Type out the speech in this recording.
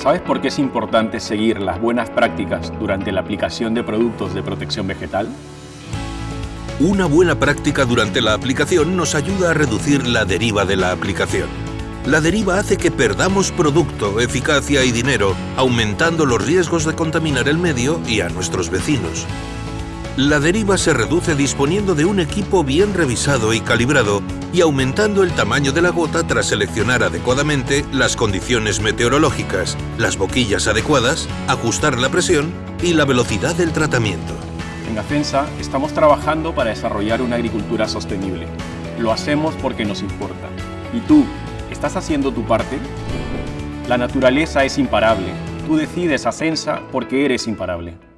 ¿Sabes por qué es importante seguir las buenas prácticas durante la aplicación de productos de protección vegetal? Una buena práctica durante la aplicación nos ayuda a reducir la deriva de la aplicación. La deriva hace que perdamos producto, eficacia y dinero, aumentando los riesgos de contaminar el medio y a nuestros vecinos. La deriva se reduce disponiendo de un equipo bien revisado y calibrado y aumentando el tamaño de la gota tras seleccionar adecuadamente las condiciones meteorológicas, las boquillas adecuadas, ajustar la presión y la velocidad del tratamiento. En Afensa estamos trabajando para desarrollar una agricultura sostenible. Lo hacemos porque nos importa. ¿Y tú, estás haciendo tu parte? La naturaleza es imparable. Tú decides Ascensa porque eres imparable.